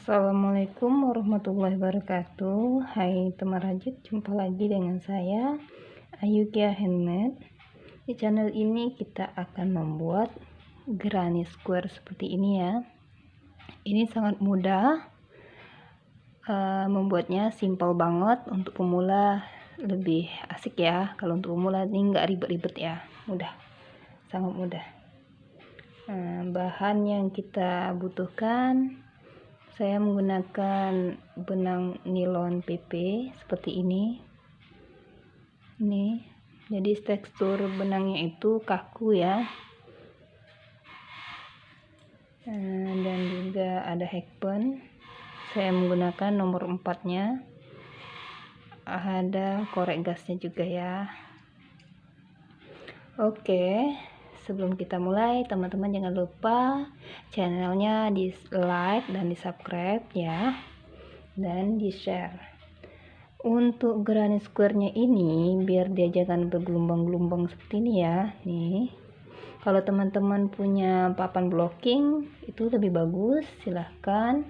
Assalamualaikum warahmatullahi wabarakatuh. Hai teman rajut jumpa lagi dengan saya Ayukia Handmade. Di channel ini kita akan membuat granny square seperti ini ya. Ini sangat mudah uh, Membuatnya simple banget. Untuk pemula lebih asik ya. Kalau untuk pemula ini nggak ribet-ribet ya. Mudah Sangat mudah. Nah, bahan yang kita butuhkan saya menggunakan benang nilon PP seperti ini. Ini. Jadi tekstur benangnya itu kaku ya. Eh, dan juga ada hackpen saya menggunakan nomor 4 nya ada korek gasnya juga ya. Oke sebelum kita mulai teman-teman jangan lupa channelnya di like dan di subscribe ya. Dan di share untuk granny square nya ini biar dia jangan bergelombang-gelombang seperti ini ya. Nih. Kalau teman-teman punya papan blocking itu lebih bagus. Silahkan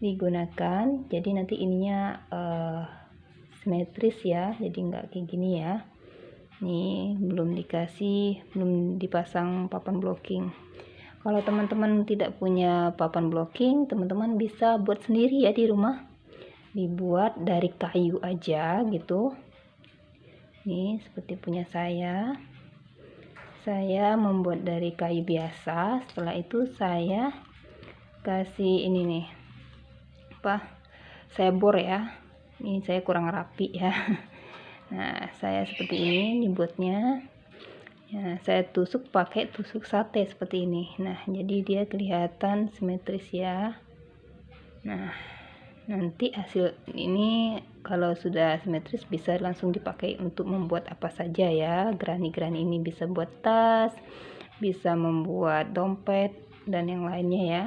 digunakan. Jadi nanti ininya uh, simetris ya. Jadi nggak kayak gini ya nih belum dikasih belum dipasang papan blocking. Kalau teman-teman tidak punya papan blocking teman-teman bisa buat sendiri ya di rumah. Dibuat dari kayu aja gitu. Nih seperti punya saya. Saya membuat dari kayu biasa. Setelah itu saya kasih ini nih. Apa? Saya bor ya. Ini saya kurang rapi ya nah saya seperti ini dibuatnya ya, saya tusuk pakai tusuk sate seperti ini. Nah jadi dia kelihatan simetris ya. Nah nanti hasil ini kalau sudah simetris bisa langsung dipakai untuk membuat apa saja ya. Gerani-gerani ini bisa buat tas bisa membuat dompet dan yang lainnya ya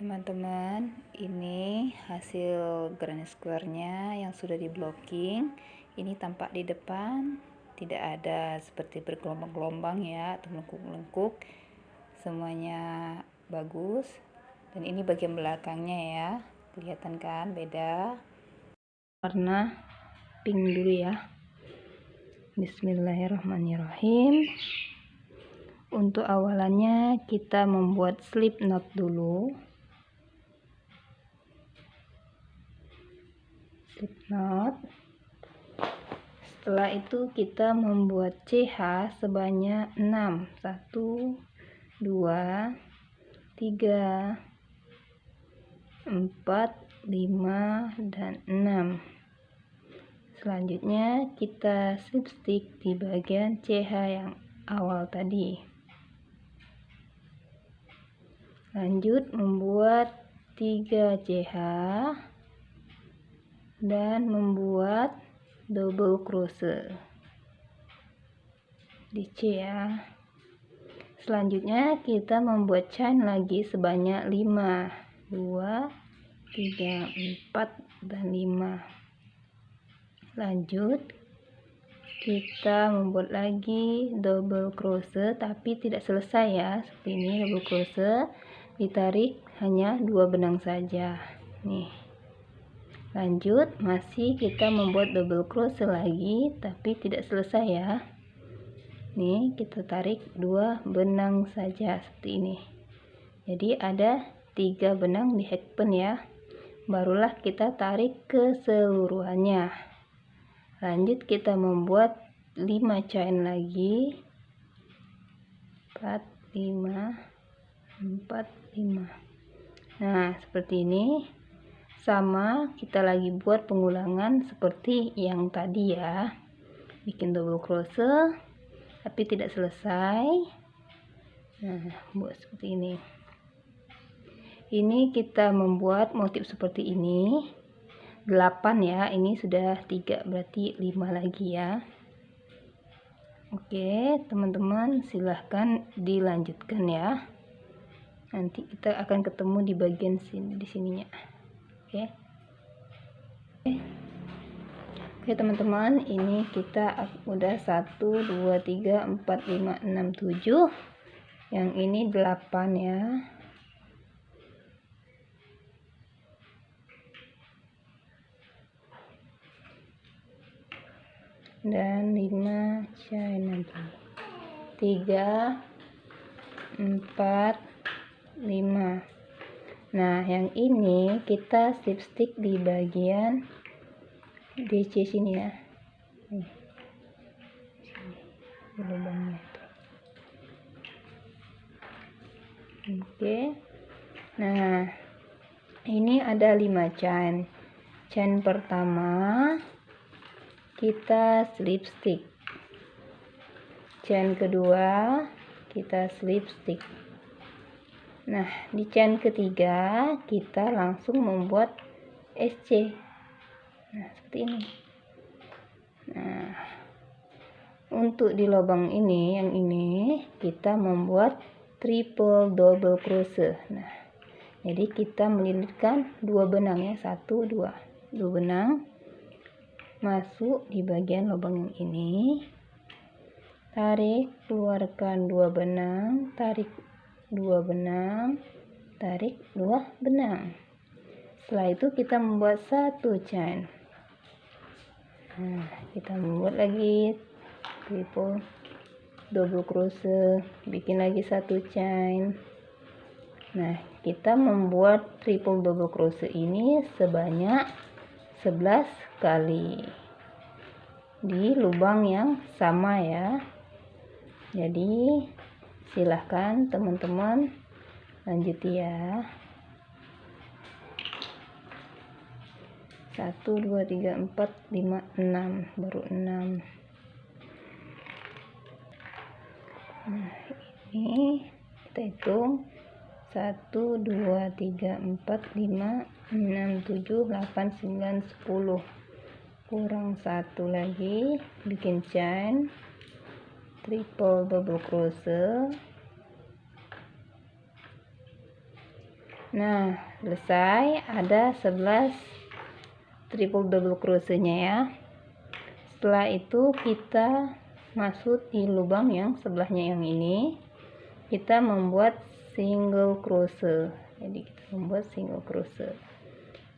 teman-teman ini hasil granny square nya yang sudah di blocking ini tampak di depan tidak ada seperti bergelombang-gelombang ya atau melengkung-lengkung semuanya bagus. Dan ini bagian belakangnya ya kelihatan kan beda. Warna pink dulu ya. Bismillahirrahmanirrahim. Untuk awalannya kita membuat slip knot dulu slip knot setelah itu kita membuat CH sebanyak 6 1 2 3 4 5 dan 6 selanjutnya kita slip stick di bagian CH yang awal tadi. Lanjut membuat 3 CH dan membuat double crochet. Di C ya. Selanjutnya kita membuat chain lagi sebanyak 5 2 3 4 dan 5 lanjut. Kita membuat lagi double crochet tapi tidak selesai ya. Seperti ini double crochet ditarik hanya dua benang saja. Nih lanjut masih kita membuat double crochet lagi tapi tidak selesai ya. Nih kita tarik dua benang saja seperti ini. Jadi ada tiga benang di hackpen ya. Barulah kita tarik keseluruhannya. Lanjut kita membuat 5 chain lagi. 4 5 4 5 nah seperti ini sama kita lagi buat pengulangan seperti yang tadi ya. Bikin double crochet tapi tidak selesai. Nah buat seperti ini. Ini kita membuat motif seperti ini. 8 ya ini sudah 3 berarti 5 lagi ya. Oke teman-teman silahkan dilanjutkan ya. Nanti kita akan ketemu di bagian sini di sininya oke. Okay. oke, okay, teman-teman ini kita udah 1 2 3 4 5 6 7 yang ini 8 ya. Dan 5 cai 3 4 5 nah yang ini kita slip stick di bagian DC sini ya. Lubangnya oke. Nah ini ada 5 chain. Chain pertama kita slip stick. Chain kedua kita slip stick nah di chain ketiga kita langsung membuat SC nah seperti ini. Nah untuk di lubang ini yang ini kita membuat triple double crochet. Nah jadi kita melilitkan dua benang ya satu dua. Dua benang masuk di bagian lubang yang ini. Tarik keluarkan dua benang tarik dua benang tarik dua benang. Setelah itu kita membuat satu chain. Nah kita membuat lagi. Triple double crochet bikin lagi satu chain. Nah kita membuat triple double crochet ini sebanyak 11 kali di lubang yang sama ya. Jadi silahkan teman-teman. Lanjut ya. 1 2 3 4 5 6 baru 6 nah ini kita hitung. 1 2 3 4 5 6 7 8 9 10 kurang satu lagi. Bikin chain triple double crochet. Nah selesai. Ada 11 triple double crochetnya ya. Setelah itu kita masuk di lubang yang sebelahnya yang ini. Kita membuat single crochet. Jadi kita membuat single crochet.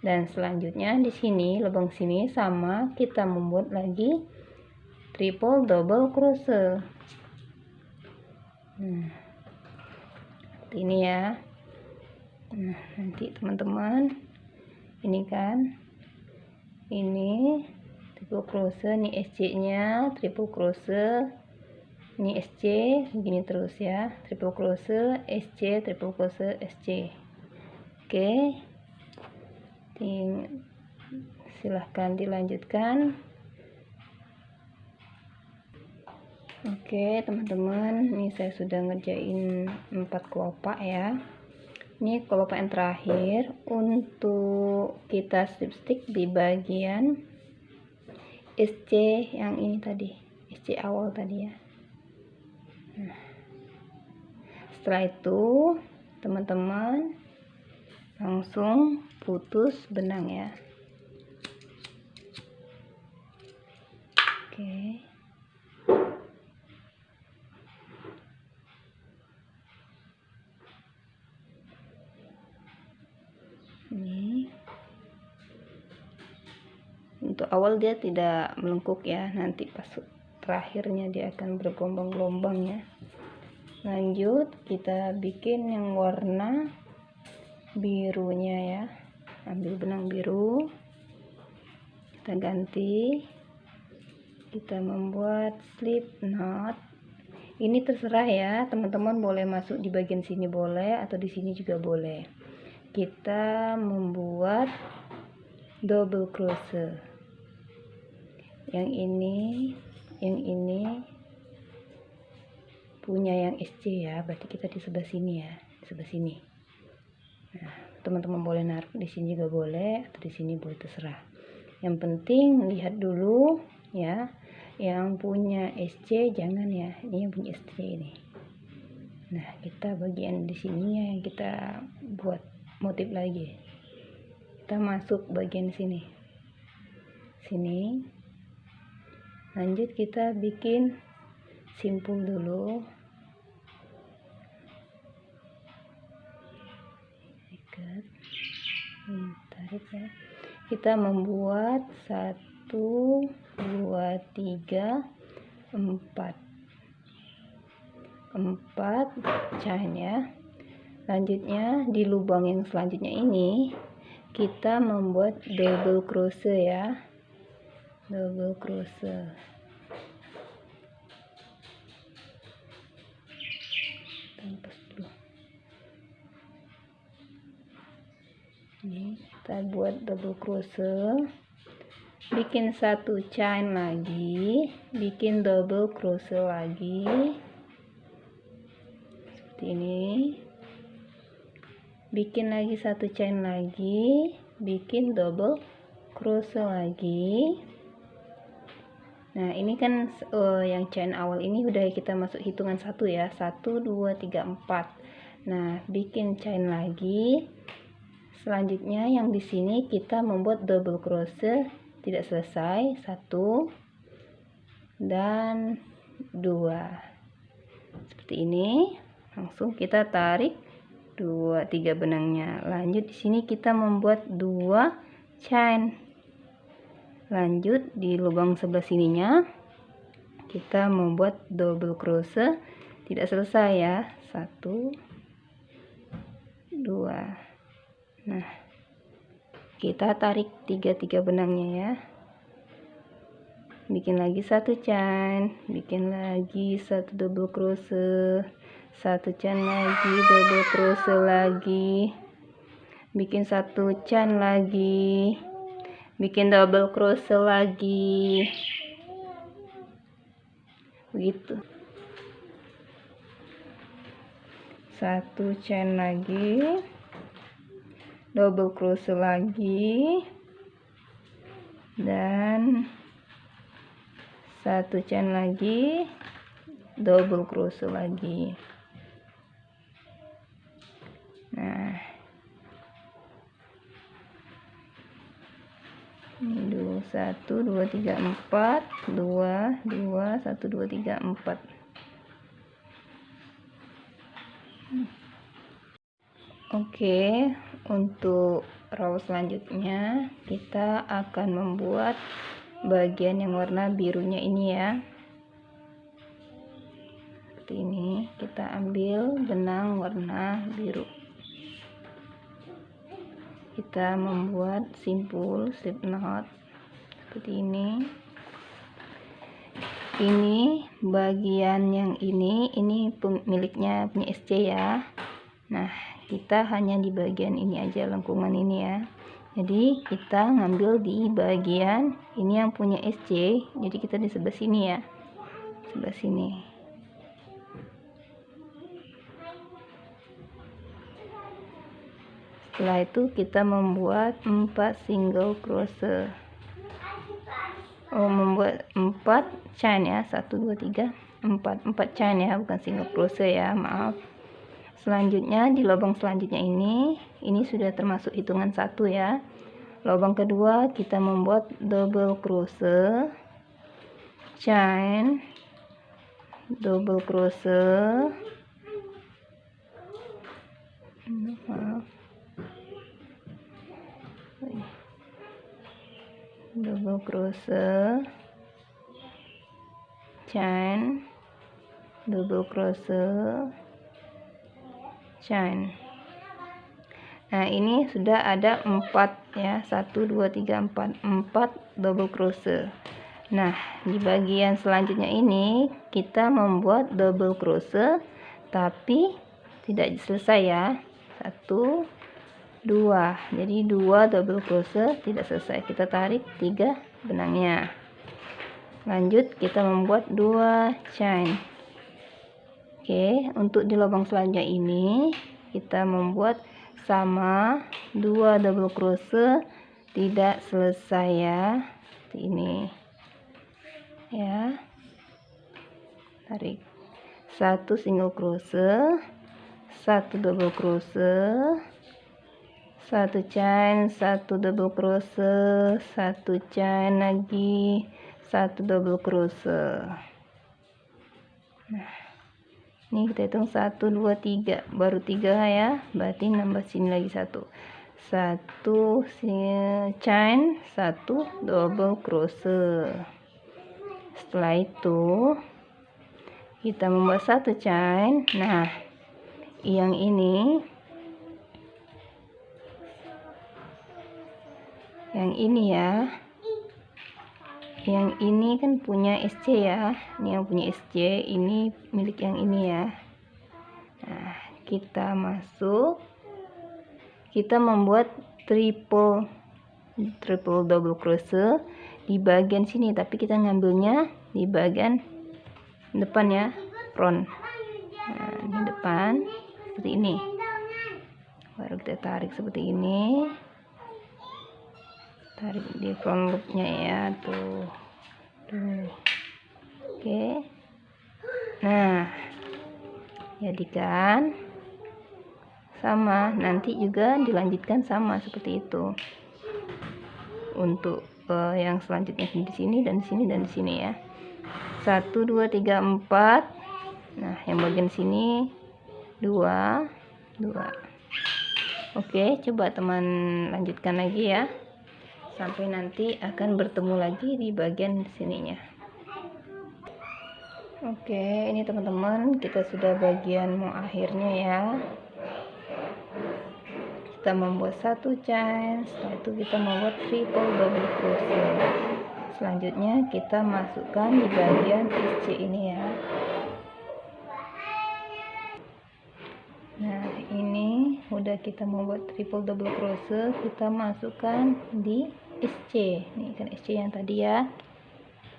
Dan selanjutnya di sini lubang sini sama kita membuat lagi triple double crochet. Seperti ini ya. Nah nanti teman-teman ini kan. Ini triple crochet ini SC nya triple crochet. Ini SC begini terus ya. Triple crochet SC triple crochet SC oke. Ting, silahkan dilanjutkan oke teman-teman ini saya sudah ngerjain empat kelopak ya. Ini kelopak yang terakhir. Untuk kita slip stick di bagian SC yang ini tadi. SC awal tadi ya. Nah, setelah itu teman-teman langsung putus benang ya awal dia tidak melengkuk ya. Nanti pas terakhirnya dia akan bergelombang-gelombang ya lanjut kita bikin yang warna birunya ya. Ambil benang biru. Kita ganti. Kita membuat slip knot. Ini terserah ya teman-teman boleh masuk di bagian sini boleh atau di sini juga boleh. Kita membuat double crochet yang ini yang ini punya yang SC ya berarti kita di sebelah sini ya di sebelah sini. Nah teman-teman boleh naruh di sini juga boleh atau di sini boleh terserah. Yang penting lihat dulu ya yang punya SC jangan ya ini yang punya SC ini. Nah kita bagian di sini ya yang kita buat motif lagi. Kita masuk bagian sini. Sini lanjut kita bikin simpul dulu. Tarik ya. Kita membuat satu satu dua tiga empat. Empat chain ya selanjutnya di lubang yang selanjutnya ini kita membuat double crochet ya double crochet. Ini kita buat double crochet. Bikin satu chain lagi. Bikin double crochet lagi. Seperti ini. Bikin lagi satu chain lagi. Bikin double crochet lagi nah ini kan uh, yang chain awal ini udah kita masuk hitungan satu ya. Satu dua tiga empat. Nah bikin chain lagi. Selanjutnya yang di sini kita membuat double crochet. Tidak selesai. Satu dan dua. Seperti ini. Langsung kita tarik dua tiga benangnya. Lanjut di sini kita membuat dua chain lanjut di lubang sebelah sininya. Kita membuat double crochet. Tidak selesai ya. Satu dua. Nah kita tarik tiga tiga benangnya ya. Bikin lagi satu chain bikin lagi satu double crochet. Satu chain lagi double crochet lagi. Bikin satu chain lagi bikin double crochet lagi. Begitu satu chain lagi. Double crochet lagi. Dan satu chain lagi. Double crochet lagi. Nah dulu satu dua tiga empat. Dua dua satu dua tiga empat. Oke, untuk row selanjutnya kita akan membuat bagian yang warna birunya ini ya. Seperti ini, kita ambil benang warna biru kita membuat simpul slip knot seperti ini. Ini bagian yang ini ini pemiliknya punya SC ya. Nah kita hanya di bagian ini aja lengkungan ini ya. Jadi kita ngambil di bagian ini yang punya SC jadi kita di sebelah sini ya. Sebelah sini setelah itu kita membuat 4 single crochet. Oh membuat 4 chain ya. 1 2 3 4 4 chain ya bukan single crochet ya maaf. Selanjutnya di lubang selanjutnya ini ini sudah termasuk hitungan satu ya. Lubang kedua kita membuat double crochet. Chain double crochet. Maaf double crochet. Chain. Double crochet. Chain. Nah ini sudah ada empat ya. Satu dua tiga empat. Empat double crochet. Nah di bagian selanjutnya ini kita membuat double crochet tapi tidak selesai ya. Satu dua. Jadi dua double crochet tidak selesai. Kita tarik tiga benangnya. Lanjut kita membuat dua chain. Oke untuk di lubang selanjutnya ini kita membuat sama dua double crochet tidak selesai ya. Seperti ini. Ya. Tarik. Satu single crochet satu double crochet satu chain satu double crochet satu chain lagi satu double crochet. Nah ini kita hitung satu dua tiga. Baru tiga ya berarti nambah sini lagi satu. Satu chain satu double crochet. Setelah itu kita membuat satu chain nah yang ini yang ini ya. Yang ini kan punya SC ya. Ini yang punya SC ini milik yang ini ya. Nah kita masuk. Kita membuat triple triple double crochet di bagian sini. Tapi kita ngambilnya di bagian depan ya front. Nah, di depan seperti ini. Baru kita tarik seperti ini tarik di front loopnya ya tuh. Tuh. Oke. Nah jadikan sama. Nanti juga dilanjutkan sama seperti itu. Untuk uh, yang selanjutnya di sini dan di sini dan di sini ya. Satu dua tiga empat. Nah yang bagian sini dua dua. Oke coba teman lanjutkan lagi ya sampai nanti akan bertemu lagi di bagian sininya. Oke ini teman-teman kita sudah bagian mau akhirnya ya. Kita membuat satu chain setelah itu kita membuat triple double crochet. Selanjutnya kita masukkan di bagian SC ini ya nah ini udah kita membuat triple double crochet kita masukkan di SC ini kan SC yang tadi ya.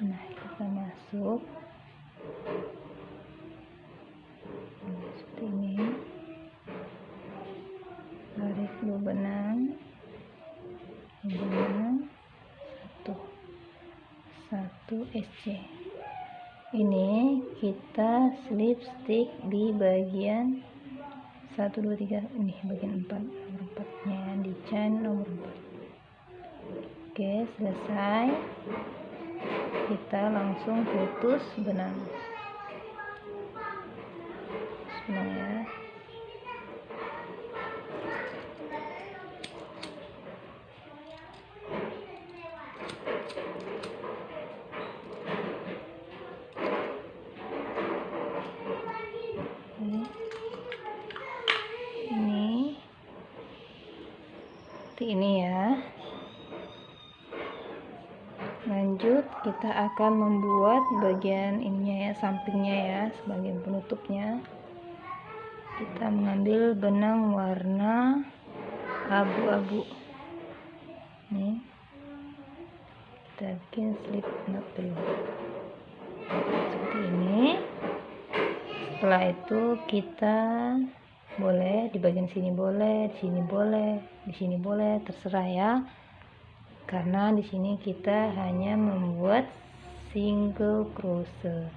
Nah kita masuk. Nah, seperti ini. Tarik dua benang. Benang. Satu. Satu SC ini kita slip stick di bagian 1 2 3 ini bagian 4 nomor 4 nya di chain nomor 4 oke selesai. Kita langsung putus benang ya seperti ini ya. Lanjut kita akan membuat bagian ininya ya sampingnya ya sebagai penutupnya. Kita mengambil benang warna abu-abu. Nih. Kita bikin slip knot dulu. Seperti ini. Setelah itu kita boleh di bagian sini boleh di sini boleh di sini boleh terserah ya. Karena di sini kita hanya membuat single crochet.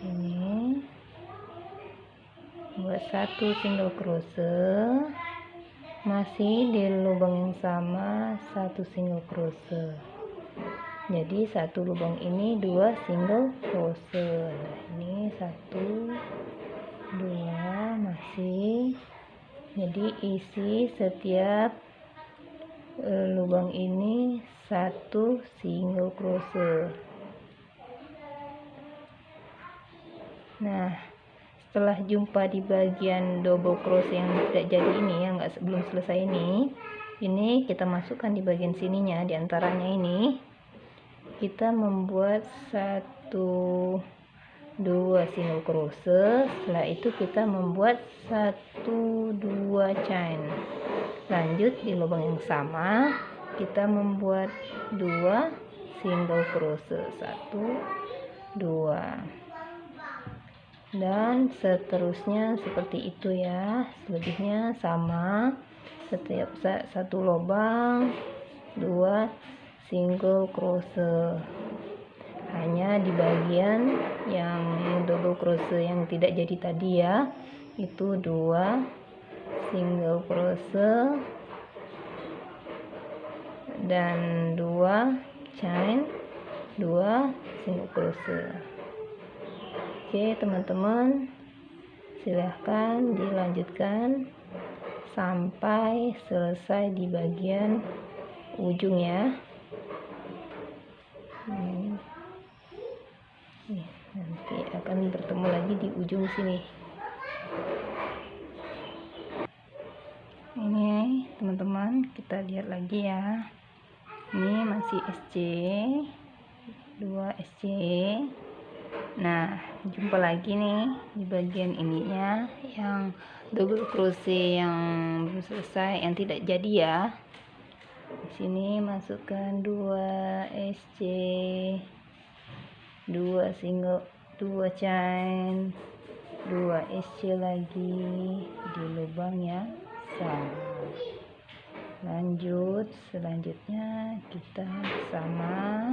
Ini. Buat satu single crochet. Masih di lubang yang sama satu single crochet. Jadi satu lubang ini dua single crochet. Nah ini satu dua masih jadi isi setiap e, lubang ini satu single crochet. Nah setelah jumpa di bagian double crochet yang tidak jadi ini yang nggak sebelum selesai ini ini kita masukkan di bagian sininya di antaranya ini. Kita membuat satu dua single crochet setelah itu kita membuat satu dua chain. Lanjut di lubang yang sama kita membuat dua single crochet satu dua. Dan seterusnya seperti itu ya. Selebihnya sama. Setiap satu lubang dua single crochet hanya di bagian yang double crochet yang tidak jadi tadi ya. Itu dua single crochet dan dua chain dua single crochet. Oke teman-teman silahkan dilanjutkan sampai selesai di bagian ujung ya hmm. nanti akan bertemu lagi di ujung sini. Ini teman-teman kita lihat lagi ya. Ini masih SC 2 SC nah jumpa lagi nih di bagian ininya yang double crochet yang belum selesai yang tidak jadi ya. Di sini masukkan 2 SC 2 single 2 chain 2 SC lagi di lubangnya sama lanjut. Selanjutnya kita sama.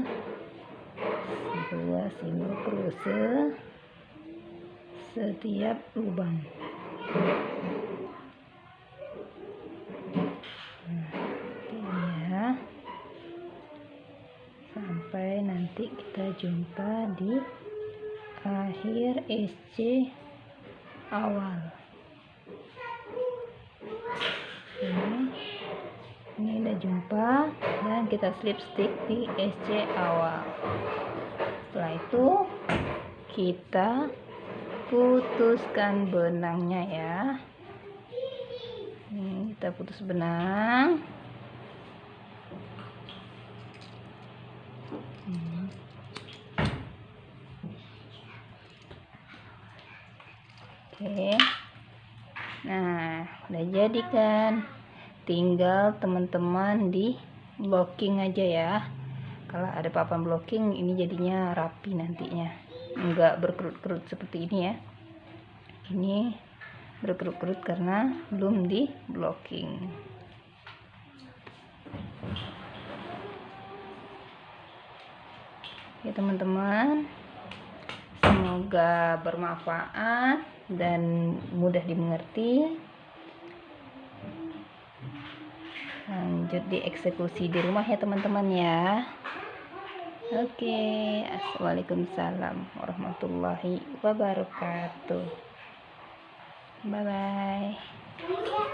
Dua single crochet setiap lubang. Ya sampai nanti kita jumpa di akhir SC awal. Ini ini udah jumpa dan kita slip stick di SC awal. Setelah itu kita putuskan benangnya ya. Ini kita putus benang oke nah udah jadi kan tinggal teman-teman di blocking aja ya. Kalau ada papan blocking ini jadinya rapi nantinya. Enggak berkerut-kerut seperti ini ya. Ini berkerut-kerut karena belum di blocking. Ya teman-teman. Semoga bermanfaat dan mudah dimengerti lanjut dieksekusi di rumah ya teman-teman ya. Oke assalamualaikum warahmatullahi wabarakatuh. Bye bye